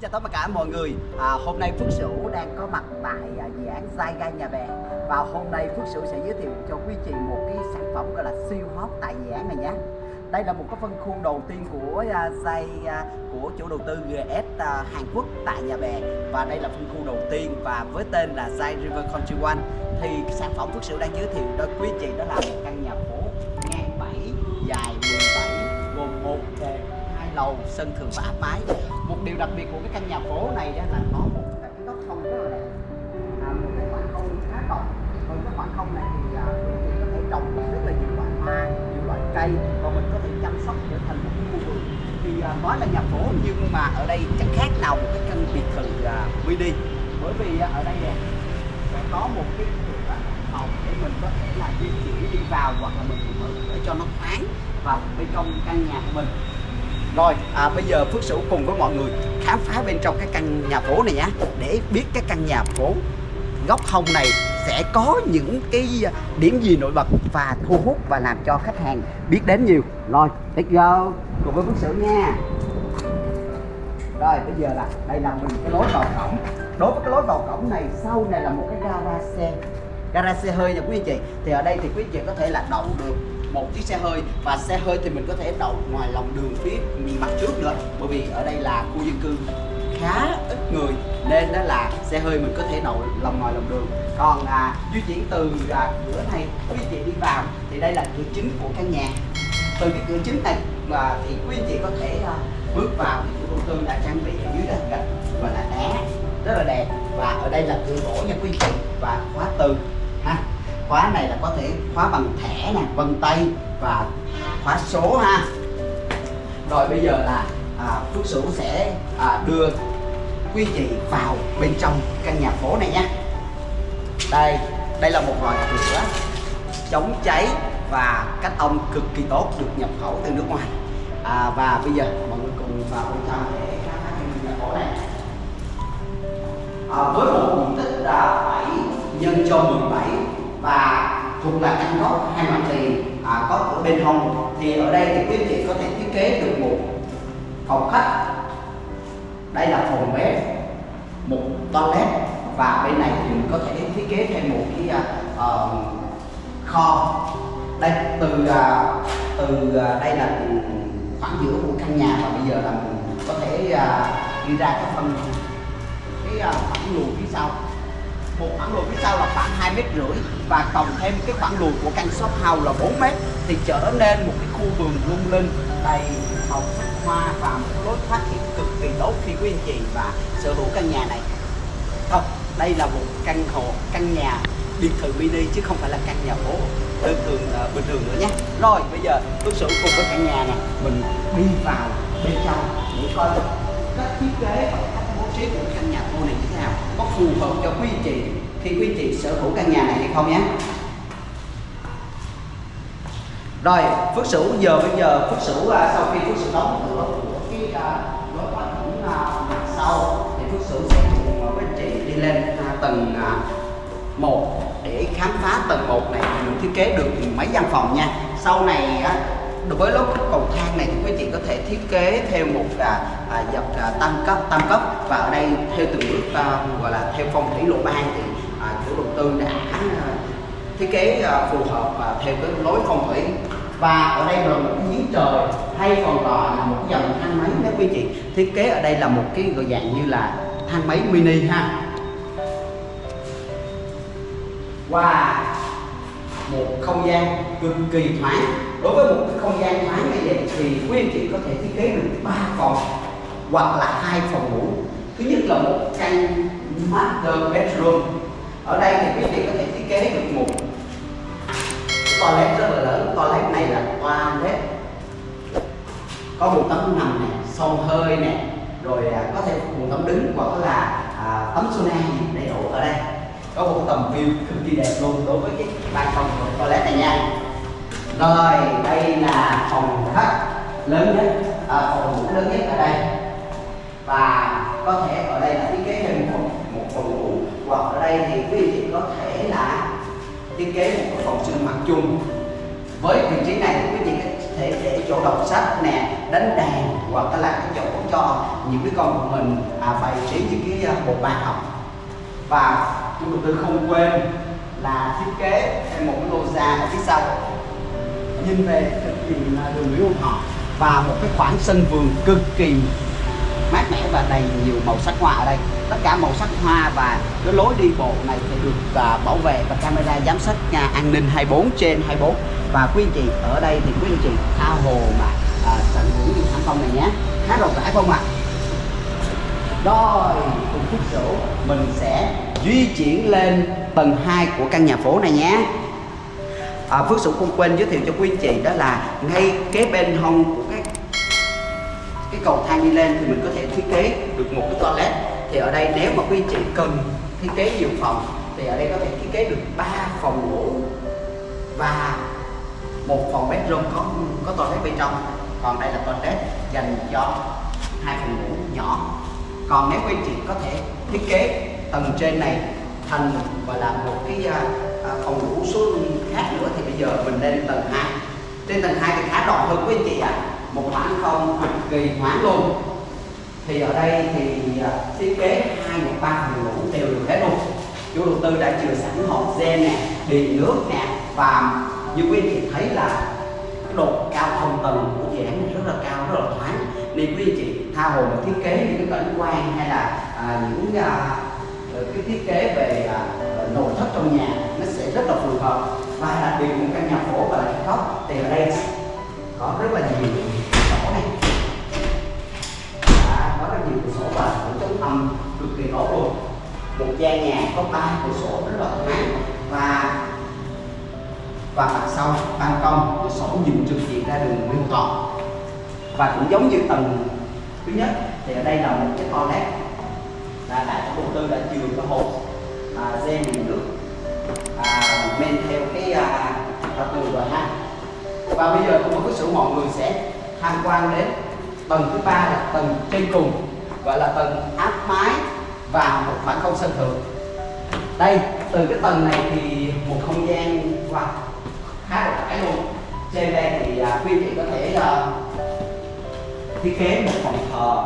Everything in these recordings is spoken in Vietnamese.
Xin chào tất cả mọi người. À, Hôm nay Phước Sửu đang có mặt tại à, dự án Zai Gai Nhà Bè. Và hôm nay Phước Sửu sẽ giới thiệu cho quý chị một cái sản phẩm gọi là siêu hot tại dự án này nhé. Đây là một cái phân khu đầu tiên của à, Zai à, của chủ đầu tư GS à, Hàn Quốc tại Nhà Bè. Và đây là phân khu đầu tiên và với tên là Zai River Country One. Thì sản phẩm Phước Sửu đang giới thiệu cho quý chị đó là một căn nhà phố ngang 7 dài 17 gồm một đề hai lầu sân thượng và áp mái điều đặc biệt của cái căn nhà phố này đó là nó một cái góc không rất là đẹp. À, một cái khoảng không khá rộng. Còn cái khoảng không này thì à, quý chị có thể trồng rất là nhiều loại hoa nhiều loại cây và mình có thể chăm sóc trở thành một cái khu vườn. Thì à, nói là nhà phố nhưng mà ở đây chẳng khác nào một cái căn biệt thự à, mini. Bởi vì à, ở đây nè sẽ có một cái cửa phòng để mình có thể là di chuyển đi vào hoặc là mình mở cửa cho nó thoáng vào bên trong căn nhà của mình rồi à, bây giờ Phước Sửu cùng với mọi người khám phá bên trong cái căn nhà phố này nhé Để biết cái căn nhà phố góc hông này sẽ có những cái à, điểm gì nổi bật và thu hút và làm cho khách hàng biết đến nhiều. Rồi, let's go. Cùng với Phước Sửu nha. Rồi, bây giờ là đây là mình cái lối vào cổng. Đối với cái lối vào cổng này sau này là một cái gara xe. Gara xe hơi nha quý anh chị. Thì ở đây thì quý anh chị có thể là đậu được một chiếc xe hơi. Và xe hơi thì mình có thể đậu ngoài lòng đường phía mặt trước nữa. Bởi vì ở đây là khu dân cư khá ít người nên đó là xe hơi mình có thể đậu lòng ngoài lòng đường. Còn à, di chuyển từ à, cửa này quý chị đi vào thì đây là cửa chính của căn nhà. Từ cái cửa chính này mà thì quý anh chị có thể à, bước vào thì chủ đầu tư đã trang bị ở dưới là gạch và là đá rất là đẹp. Và ở đây là cửa gỗ nha quý anh chị và khóa từ khóa này là có thể khóa bằng thẻ nè vân tay và khóa số ha. Rồi bây giờ là à, Phước Sửu sẽ à, đưa quý vị vào bên trong căn nhà phố này nha. Đây đây là một loại cửa chống cháy và cách âm cực kỳ tốt được nhập khẩu từ nước ngoài. À, và bây giờ mọi người cùng vào bên trong. Để khám phá căn nhà phố này à, với một diện tích là 7 nhân cho 17 và thuộc là căn gốc hai mặt tiền à, có cửa bên hông. Thì ở đây thì quý vị có thể thiết kế được một phòng khách. Đây là phòng bếp một toilet. Và bên này thì mình có thể thiết kế thêm một cái uh, kho. Đây từ uh, từ uh, đây là khoảng giữa của căn nhà và bây giờ là mình có thể uh, đi ra cái phần cái uh, khoảng luồng phía sau một khoảng lùi phía sau là khoảng hai mét rưỡi và cộng thêm cái khoảng lùi của căn shop house là 4 mét thì trở nên một cái khu vườn lung linh đầy màu sắc hoa và một lối thoát hiểm cực kỳ tốt khi quý anh chị và sở hữu căn nhà này. Không đây là một căn hộ căn nhà biệt thự mini chứ không phải là căn nhà phố. Đơn thường uh, bình thường nữa nhé. Rồi bây giờ tôi sử cùng với căn nhà này mình đi vào bên trong để coi. Cách thiết kế. và chế của căn nhà khu này như thế nào? Có phù hợp cho quý anh chị khi quý anh chị sở hữu căn nhà này hay không nhé? Rồi Phước Sửu giờ bây giờ Phước Sửu à, sau khi Phước Sửu đóng cửa của cái à, lối thoát hiểm à, mặt sau thì Phước Sửu sẽ cùng với anh chị đi lên tầng 1 để khám phá tầng 1 này mình thiết kế được mấy gian phòng nha. Sau này á, với lối cầu thang này thì quý chị có thể thiết kế theo một à, à, dọc à, tam cấp tam cấp. Và ở đây theo từng bước à, gọi là theo phong thủy lộ ban thì à, chủ đầu tư đã à, thiết kế à, phù hợp và theo cái lối phong thủy. Và ở đây là một cái giếng trời hay còn gọi là một cái dòng thang máy đó quý chị thiết kế ở đây là một cái gọi dạng như là thang máy mini ha. Và một không gian cực kỳ thoáng đối với một cái không gian thoáng như vậy thì quý anh chị có thể thiết kế được ba phòng hoặc là hai phòng ngủ. Thứ nhất là một căn master bedroom. Ở đây thì quý anh chị có thể thiết kế được một toilet rất là lớn. Toilet này là toilet. Có một tấm nằm này xông hơi nè rồi à, có thể một tấm đứng hoặc là à, tấm sauna đầy đủ ở đây. Có một tầm view cực kỳ đẹp luôn đối với cái ban công của toilet này nha rồi đây là phòng khách lớn nhất à, phòng ngủ lớn nhất ở đây. Và có thể ở đây là thiết kế thêm một một phòng ngủ hoặc ở đây thì quý vị có thể là thiết kế một cái phòng sinh hoạt chung. Với vị trí này thì quý vị có thể để chỗ đọc sách nè đánh đàn hoặc là cái chỗ cho những đứa con của mình à, bày trí những cái à, bộ bài học. Và chủ đầu tư không quên là thiết kế thêm một cái lô ra ở phía sau nhìn về cực kỳ là đường Nguyễn Hữu Thọ và một cái khoảng sân vườn cực kỳ mát mẻ và đầy nhiều màu sắc hoa ở đây. Tất cả màu sắc hoa và cái lối đi bộ này thì được uh, bảo vệ và camera giám sát nhà an ninh 24 trên 24 và quý anh chị ở đây thì quý anh chị tha hồ mà uh, tận hưởng những sản phong này nhé. Khá rộng rãi không ạ? À? rồi cùng phút sổ mình sẽ di chuyển lên tầng 2 của căn nhà phố này nhé à, Phước Sủng không quên giới thiệu cho quý anh chị đó là ngay kế bên hông của cái cái cầu thang đi lên thì mình có thể thiết kế được một cái toilet. Thì ở đây nếu mà quý anh chị cần thiết kế nhiều phòng thì ở đây có thể thiết kế được 3 phòng ngủ và một phòng bedroom có có toilet bên trong. Còn đây là toilet dành cho hai phòng ngủ nhỏ. Còn nếu quý anh chị có thể thiết kế tầng trên này thành gọi là một cái à, giờ mình lên tầng 2 trên tầng 2 thì khá rộng hơn quý anh chị ạ. À. một khoảng không cực kỳ thoáng luôn. Thì ở đây thì à, thiết kế hai một ba phòng ngủ đều được hết luôn. Chủ đầu tư đã chừa sẵn hộp gen nè điện nước nè và như quý anh chị thấy là cái độ cao thông tầng của dự án này rất là cao rất là thoáng. Nên quý anh chị tha hồ mà thiết kế những cái cảnh quan hay là à, những à, cái thiết kế về à, nội thất trong nhà nó sẽ rất là phù hợp và đặc biệt một căn nhà phố và là khóc thì ở đây có rất là nhiều sổ này. À, có rất nhiều cửa sổ và cửa chống âm cực kỳ tốt luôn. Một gian nhà có ba cửa sổ rất là thoáng và và mặt sau ban công cửa sổ nhìn trực diện ra đường Nguyễn Thọ và cũng giống như tầng thứ nhất thì ở đây là một cái toilet. Là đại chủ đầu tư đã chừa cái hộp à, gen nước à, men theo cái à, tường rồi ha. Và bây giờ cũng có sự mọi người sẽ tham quan đến tầng thứ ba là tầng trên cùng gọi là tầng áp mái và một khoảng không sân thượng. Đây từ cái tầng này thì một không gian wow, khá là rãi luôn. Trên đây thì à, quý vị có thể à, thiết kế một phòng thờ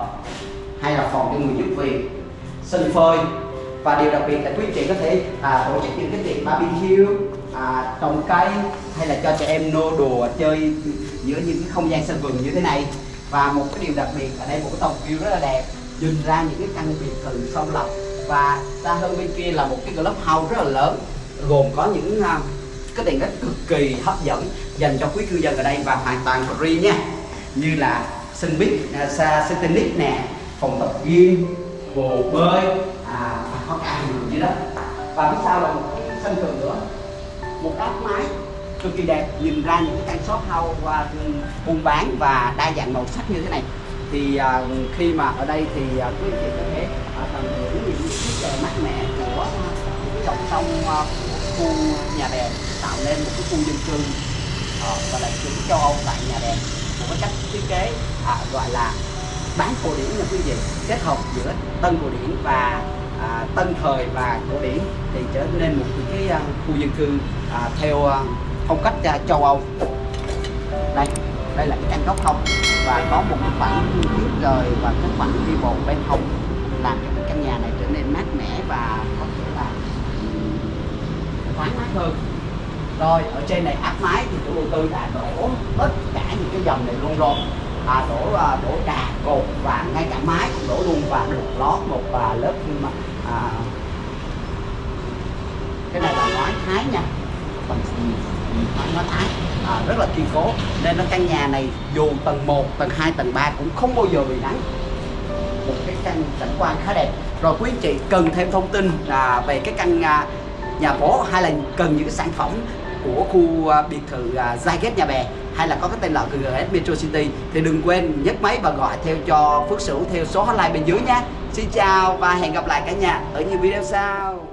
hay là phòng cho người giúp việc sân phơi và điều đặc biệt là quý chị có thể à, tổ chức những cái tiệc barbecue à, trồng cây hay là cho trẻ em nô đùa chơi giữa những cái không gian sân vườn như thế này. Và một cái điều đặc biệt ở đây một cái tổng view rất là đẹp nhìn ra những cái căn biệt thự sông lọc và xa hơn bên kia là một cái club house rất là lớn gồm có những uh, cái tiện ích cực kỳ hấp dẫn dành cho quý cư dân ở đây và hoàn toàn free nha. Như là sân bít à, xa sân tennis nè phòng tập gym hồ bơi họ cài cả dưới đất. Và phía sau là một cái sân thượng nữa. Một áp mái cực kỳ đẹp nhìn ra những cái căn shop house và buôn bán và đa dạng màu sắc như thế này. Thì à, khi mà ở đây thì à, quý vị có thể à, tận hưởng những chiếc trời mát mẻ của cái dòng sông à, khu nhà bè tạo nên một cái khu dân cư à, và là chuẩn châu Âu tại nhà bè một cái cách thiết kế à, gọi là bán cổ điển nha quý vị kết hợp giữa tân cổ điển và à, tân thời và cổ điển thì trở nên một cái à, khu dân cư à, theo à, phong cách à, châu Âu. Đây đây là cái căn góc hông và có một cái khoảng tuyết rời và cái khoảng đi bộ bên hông làm cho cái căn nhà này trở nên mát mẻ và có thể là thoáng mát hơn. Rồi ở trên này áp mái thì chủ đầu tư đã đổ tất cả những cái dòng này luôn rồi. À, đổ à, đổ trà cột và ngay cả mái cũng đổ luôn và được lót một và lớp mà à, cái này là ngói thái nha. Bằng ngói thái? À, rất là kiên cố. Nên nó căn nhà này dù tầng 1, tầng 2, tầng 3 cũng không bao giờ bị nắng. Một cái căn cảnh quan khá đẹp. Rồi quý anh chị cần thêm thông tin là về cái căn à, nhà phố hay là cần những cái sản phẩm của khu à, biệt thự à, Zyget Nhà Bè hay là có cái tên là GGS Metro City thì đừng quên nhấc máy và gọi theo cho Phước Sửu theo số hotline bên dưới nhé. Xin chào và hẹn gặp lại cả nhà ở những video sau.